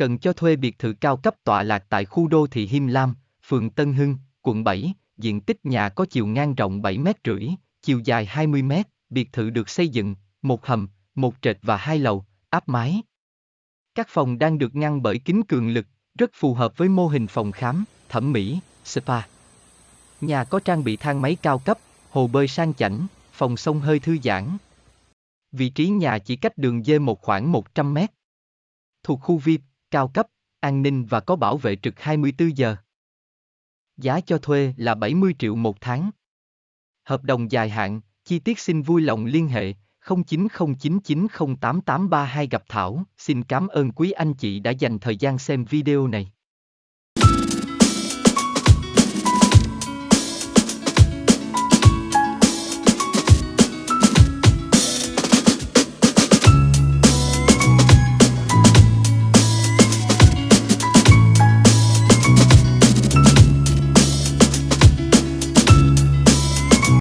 Cần cho thuê biệt thự cao cấp tọa lạc tại khu đô thị Him Lam, phường Tân Hưng, quận 7, diện tích nhà có chiều ngang rộng 7 mét rưỡi, chiều dài 20 mét, biệt thự được xây dựng, một hầm, một trệt và hai lầu, áp mái. Các phòng đang được ngăn bởi kính cường lực, rất phù hợp với mô hình phòng khám, thẩm mỹ, spa. Nhà có trang bị thang máy cao cấp, hồ bơi sang chảnh, phòng sông hơi thư giãn. Vị trí nhà chỉ cách đường dê một khoảng 100 mét. Thuộc khu VIP, cao cấp, an ninh và có bảo vệ trực 24 giờ. Giá cho thuê là 70 triệu một tháng. Hợp đồng dài hạn, chi tiết xin vui lòng liên hệ 0909908832 gặp Thảo. Xin cảm ơn quý anh chị đã dành thời gian xem video này.